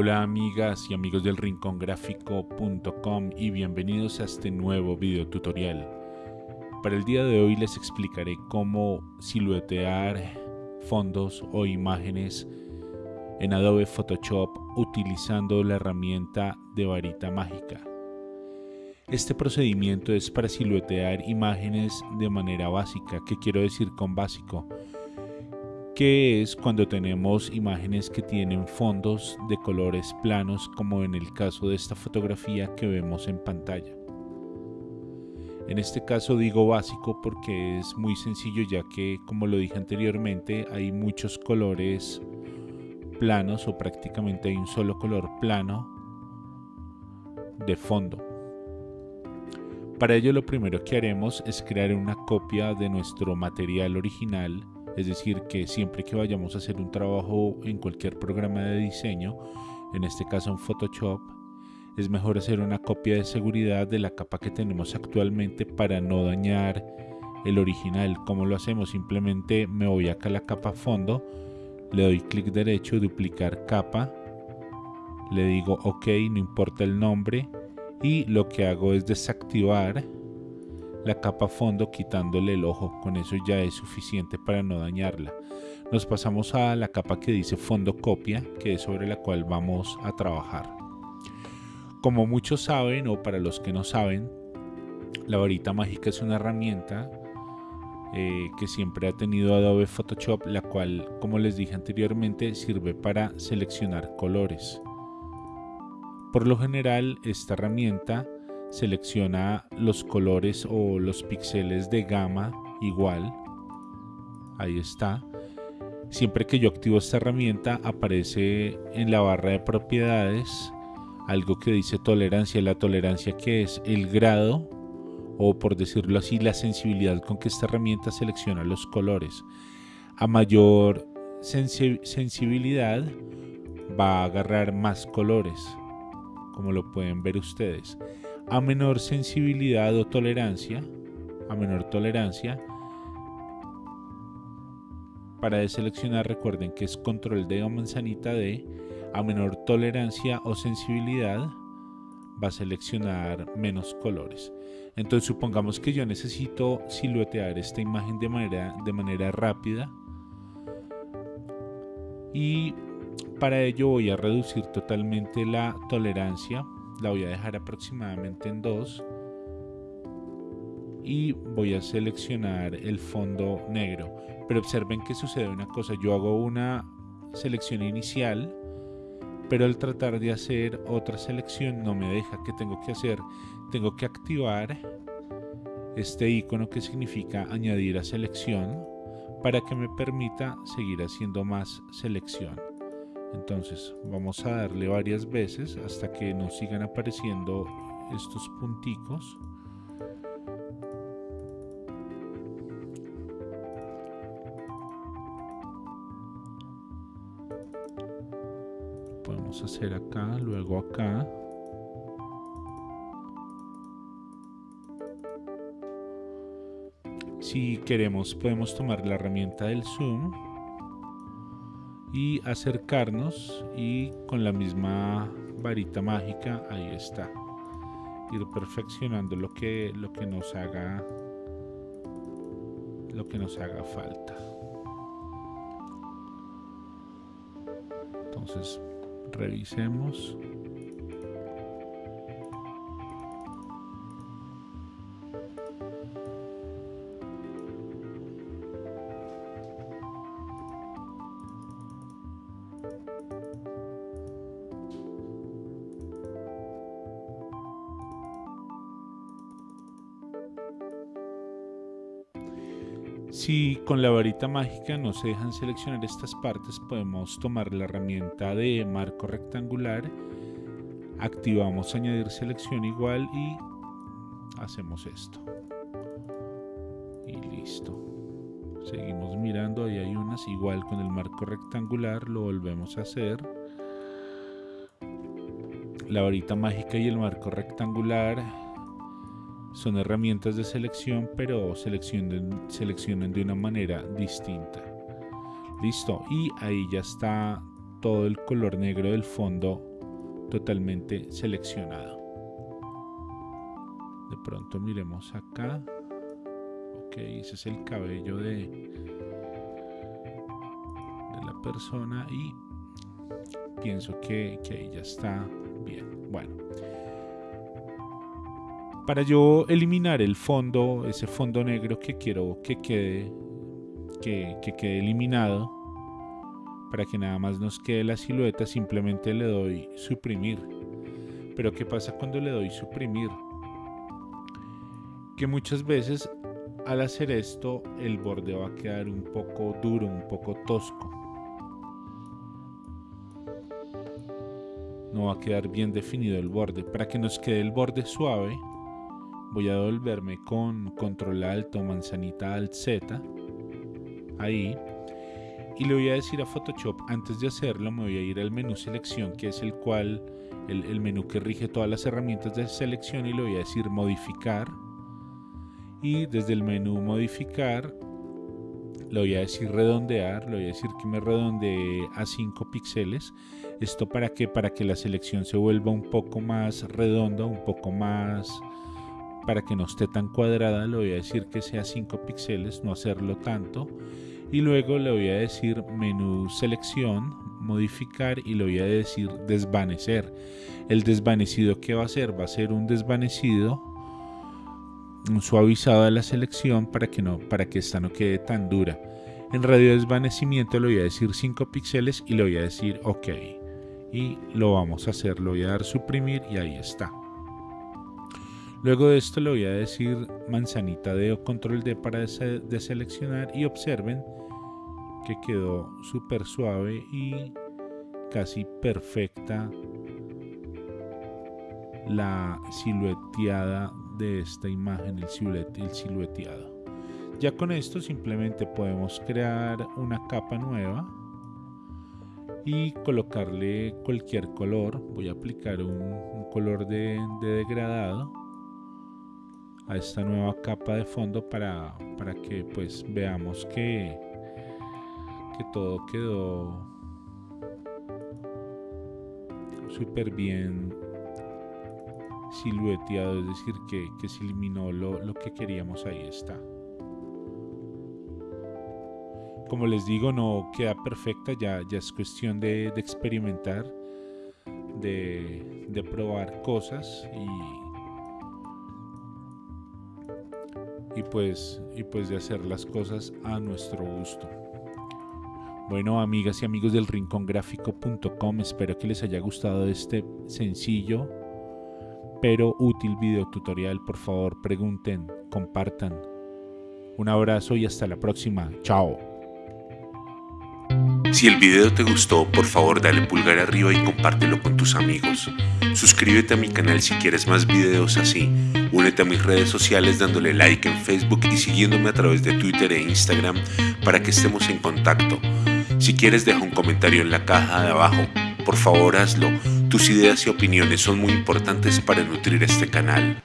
Hola amigas y amigos del rincongráfico.com y bienvenidos a este nuevo video tutorial. Para el día de hoy les explicaré cómo siluetear fondos o imágenes en Adobe Photoshop utilizando la herramienta de varita mágica. Este procedimiento es para siluetear imágenes de manera básica. ¿Qué quiero decir con básico? Que es cuando tenemos imágenes que tienen fondos de colores planos como en el caso de esta fotografía que vemos en pantalla. En este caso digo básico porque es muy sencillo ya que como lo dije anteriormente hay muchos colores planos o prácticamente hay un solo color plano de fondo. Para ello lo primero que haremos es crear una copia de nuestro material original es decir, que siempre que vayamos a hacer un trabajo en cualquier programa de diseño, en este caso en Photoshop, es mejor hacer una copia de seguridad de la capa que tenemos actualmente para no dañar el original. ¿Cómo lo hacemos? Simplemente me voy acá a la capa fondo, le doy clic derecho, duplicar capa, le digo ok, no importa el nombre y lo que hago es desactivar la capa fondo quitándole el ojo, con eso ya es suficiente para no dañarla. Nos pasamos a la capa que dice fondo copia, que es sobre la cual vamos a trabajar. Como muchos saben o para los que no saben, la varita mágica es una herramienta eh, que siempre ha tenido Adobe Photoshop, la cual, como les dije anteriormente, sirve para seleccionar colores. Por lo general, esta herramienta selecciona los colores o los píxeles de gama igual. Ahí está. Siempre que yo activo esta herramienta aparece en la barra de propiedades algo que dice tolerancia la tolerancia que es el grado o por decirlo así la sensibilidad con que esta herramienta selecciona los colores. A mayor sensibilidad va a agarrar más colores como lo pueden ver ustedes a menor sensibilidad o tolerancia, a menor tolerancia, para deseleccionar recuerden que es control de o manzanita D, a menor tolerancia o sensibilidad va a seleccionar menos colores. Entonces supongamos que yo necesito siluetear esta imagen de manera, de manera rápida y para ello voy a reducir totalmente la tolerancia la voy a dejar aproximadamente en 2 y voy a seleccionar el fondo negro. Pero observen que sucede una cosa yo hago una selección inicial pero al tratar de hacer otra selección no me deja. Que tengo que hacer tengo que activar este icono que significa añadir a selección para que me permita seguir haciendo más selección entonces vamos a darle varias veces hasta que nos sigan apareciendo estos punticos. Podemos hacer acá luego acá. Si queremos podemos tomar la herramienta del zoom y acercarnos y con la misma varita mágica ahí está. Ir perfeccionando lo que lo que nos haga lo que nos haga falta. Entonces revisemos Si con la varita mágica no se dejan seleccionar estas partes, podemos tomar la herramienta de marco rectangular, activamos añadir selección igual y hacemos esto. Y listo. Seguimos mirando, ahí hay unas igual con el marco rectangular, lo volvemos a hacer. La varita mágica y el marco rectangular son herramientas de selección, pero seleccionen, seleccionen de una manera distinta. Listo, y ahí ya está todo el color negro del fondo totalmente seleccionado. De pronto miremos acá. Ok, ese es el cabello de, la persona y pienso que, que ahí ya está bien. Bueno. Para yo eliminar el fondo, ese fondo negro que quiero que quede, que, que quede eliminado, para que nada más nos quede la silueta, simplemente le doy suprimir. Pero ¿qué pasa cuando le doy suprimir? Que muchas veces al hacer esto el borde va a quedar un poco duro, un poco tosco. No va a quedar bien definido el borde. Para que nos quede el borde suave, voy a devolverme con control alto, manzanita alt Z. Ahí y le voy a decir a Photoshop antes de hacerlo me voy a ir al menú selección que es el cual el, menú que rige todas las herramientas de selección y le voy a decir modificar y desde el menú modificar le voy a decir redondear, le voy a decir que me redondee a 5 píxeles. Esto para que para que la selección se vuelva un poco más redonda, un poco más para que no esté tan cuadrada, le voy a decir que sea 5 píxeles, no hacerlo tanto y luego le voy a decir menú selección, modificar y le voy a decir desvanecer. El desvanecido que va a ser va a ser un desvanecido, un suavizado de la selección para que no para que esta no quede tan dura. En radio desvanecimiento le voy a decir 5 píxeles y le voy a decir OK. Y lo vamos a hacer, le voy a dar suprimir y ahí está. Luego de esto le voy a decir manzanita de o control D para deseleccionar y observen que quedó súper suave y casi perfecta la silueteada de esta imagen, el, silueteado. Ya con esto simplemente podemos crear una capa nueva y colocarle cualquier color. Voy a aplicar un, color de, degradado a esta nueva capa de fondo para, para que pues veamos que que todo quedó súper bien silueteado, es decir, que, se eliminó lo, que queríamos, ahí está. Como les digo, no queda perfecta, ya, ya es cuestión de, experimentar, de, de, probar cosas y, y, pues, y pues de hacer las cosas a nuestro gusto. Bueno, amigas y amigos del rincongráfico.com, espero que les haya gustado este sencillo pero útil video tutorial. Por favor, pregunten, compartan. Un abrazo y hasta la próxima. Chao. Si el video te gustó, por favor dale pulgar arriba y compártelo con tus amigos. Suscríbete a mi canal si quieres más videos así. Únete a mis redes sociales dándole like en Facebook y siguiéndome a través de Twitter e Instagram para que estemos en contacto. Si quieres deja un comentario en la caja de abajo, por favor hazlo. Tus ideas y opiniones son muy importantes para nutrir este canal.